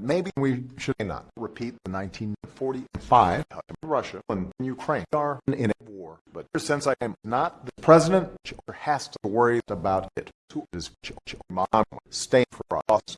Maybe we should not repeat the 1945 Russia and Ukraine are in a war. But since I am not the president, has to worry about it. Who is for us?